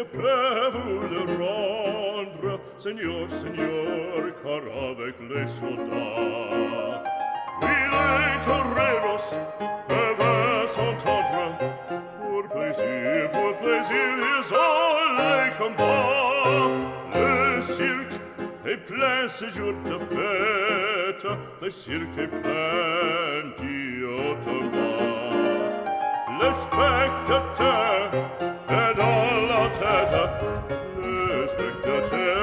je prévois le rendre, Seigneur, Seigneur, car avec les soldats, oui, les toreros peuvent s'entendre, pour plaisir, pour plaisir, ils ont les combats. Le cirque est plein ce jour de fête, le cirque est plein d'automates. Le spectateur est dans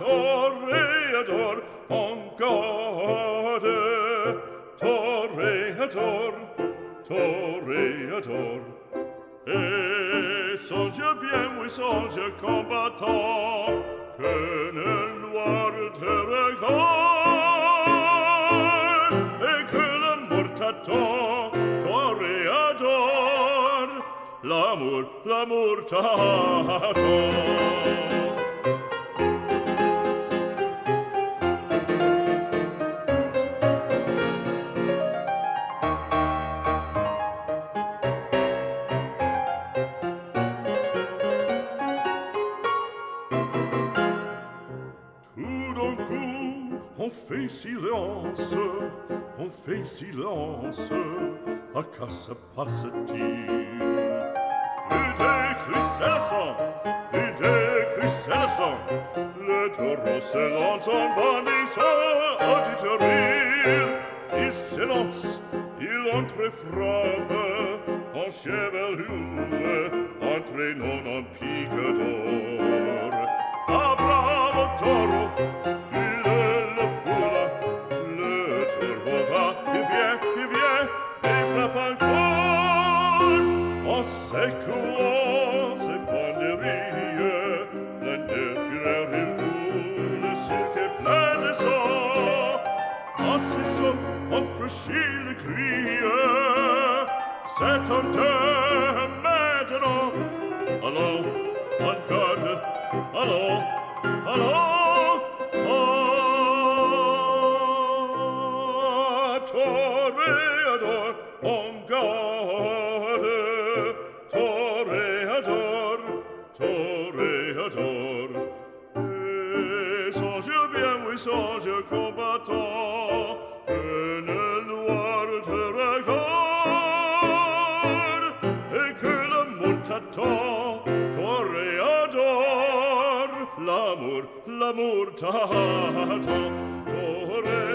toreador, on gode, toreador, toreador. Et songe bien, oui, songe combattant, que nel noir te regarde, et que la mort t'attend, toreador, l'amour, l'amour t'attend. d'un coup, on fait silence, on fait silence, à quoi se passe-t-il Plus des crucélations, plus des crucélations, le taureau se lance en bandissant à du terril. Il s'élance, il entrefrappe, en chevelure, entraînant en pique d'or. Francescine crie C'est un terre maintenant Allô, on garde Allô, allô Ah, oh. toreador On garde Toreador Toreador Et songe bien, oui, songe combattant canto toreador l'amor l'amor tato tore